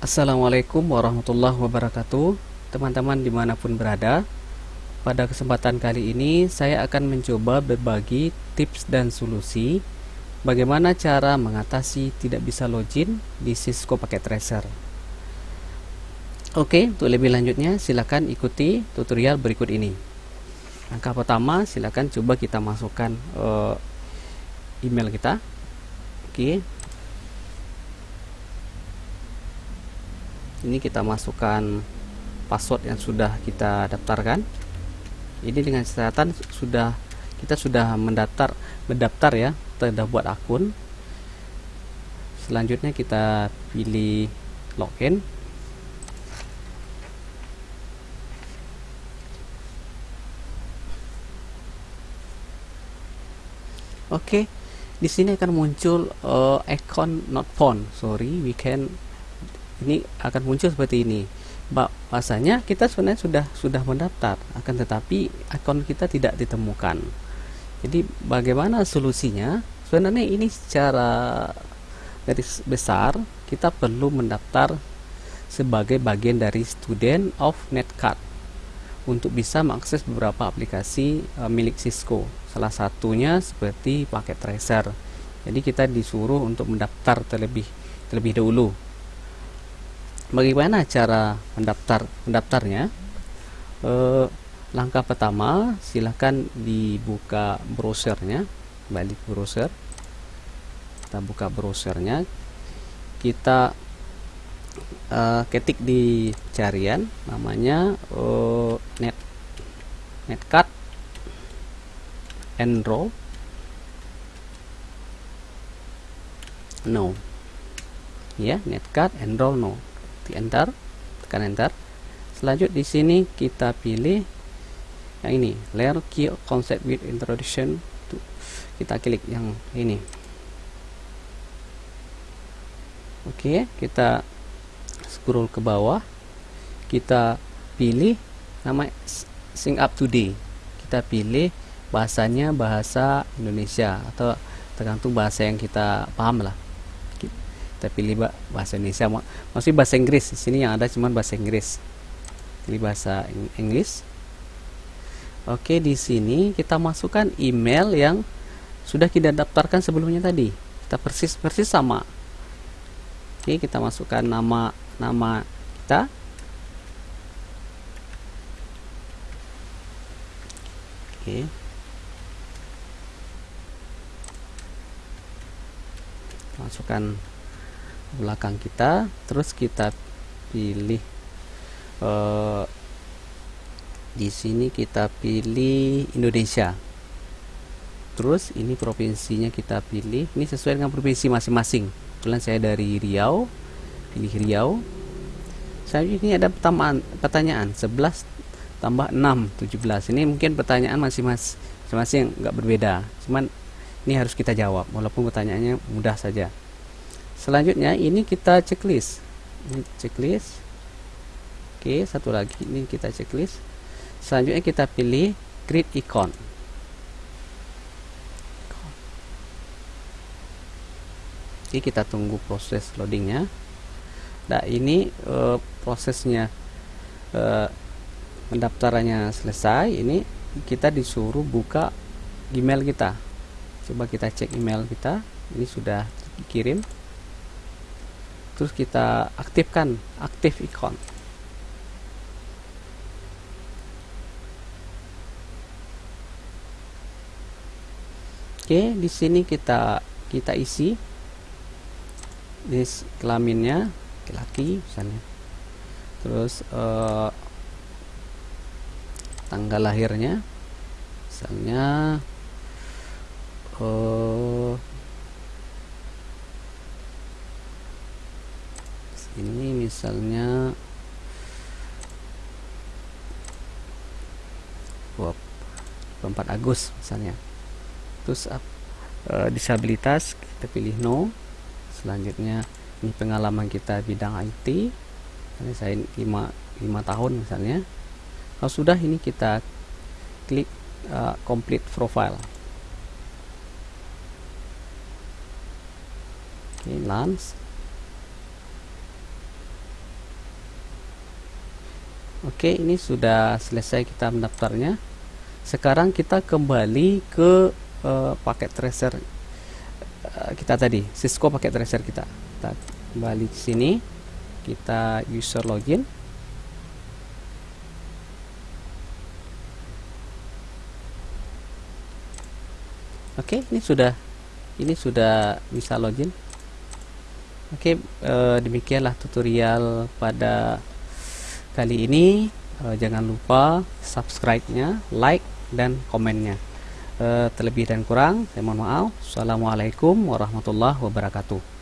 Assalamualaikum warahmatullahi wabarakatuh. Teman-teman di mana pun berada Pada kesempatan kali ini Saya akan mencoba berbagi tips dan solusi Bagaimana cara mengatasi tidak bisa login di Cisco Packet Tracer. Oke, untuk lebih lanjutnya silakan ikuti tutorial berikut ini. Langkah pertama silakan coba kita masukkan uh, email kita. Oke, ini kita masukkan password yang sudah kita daftarkan ini dengan catatan sudah kita sudah mendaftar mendaftar ya sudah buat akun selanjutnya kita pilih login Oke, okay. di sini akan muncul uh, icon not found. Sorry, we can ini akan muncul seperti ini. Bahasanya kita sebenarnya sudah sudah mendaftar akan tetapi akun kita tidak ditemukan. Jadi bagaimana solusinya? Sebenarnya ini secara garis besar kita perlu mendaftar sebagai bagian dari student of netcard untuk bisa mengakses beberapa aplikasi e, milik Cisco. Salah satunya seperti paket tracer. Jadi kita disuruh untuk mendaftar terlebih terlebih dahulu bagaimana cara mendaftar mendaftarnya? Eh, langkah pertama silahkan dibuka browsernya balik browser. Kita buka browsernya. Kita uh, ketik di carian namanya uh, net netcard enroll no. Ya netcard enroll no di enter tekan enter. Selanjut di sini kita pilih yang ini layer key concept with introduction Tuh, kita klik yang ini. Oke kita scroll ke bawah. Kita pilih nama sing up today. Kita pilih bahasanya bahasa Indonesia atau tergantung bahasa yang kita paham lah kita pilih bahasa Indonesia masih bahasa Inggris. Di sini yang ada cuma bahasa Inggris. Pilih bahasa Inggris. Oke di sini kita masukkan email yang sudah kita daftarkan sebelumnya tadi. Kita persis persis sama. Oke kita masukkan nama nama kita. Oke. Masukkan belakang kita terus kita pilih uh, di sini kita pilih Indonesia. Terus ini provinsinya kita pilih ini sesuai dengan provinsi masing-masing. Kebetulan saya dari Riau pilih Riau. Saya ini ada pertanyaan pertanyaan 11 tambah 6 17 ini mungkin pertanyaan masing-masing nggak berbeda. Cuman ini harus kita jawab walaupun pertanyaannya mudah saja selanjutnya ini kita checklist. Ini checklist. Oke satu lagi. Ini kita checklist. Selanjutnya kita pilih create icon. Oke kita tunggu proses loadingnya. Nah ini uh, prosesnya uh, pendaftarannya selesai. Ini kita disuruh buka email kita. Coba kita cek email kita. Ini sudah dikirim terus kita aktifkan aktif icon oke di sini kita kita isi ini kelaminnya laki-laki misalnya. Terus uh, tanggal lahirnya misalnya uh, ini misalnya 24 Agustus misalnya. Terus uh, disabilitas kita pilih no. Selanjutnya ini pengalaman kita bidang IT ini saya 5, 5 tahun misalnya. Kalau sudah ini kita klik uh, complete profile. Oke okay, lance Oke ini sudah selesai kita mendaftarnya. Sekarang kita kembali ke uh, paket tracer uh, kita tadi Cisco paket tracer kita. Kita kembali ke sini kita user login. Oke ini sudah ini sudah bisa login. Oke uh, demikianlah tutorial pada kali ini uh, jangan lupa subscribe-nya, like dan komennya. Uh, terlebih dan kurang, saya mohon maaf. Assalamualaikum warahmatullahi wabarakatuh.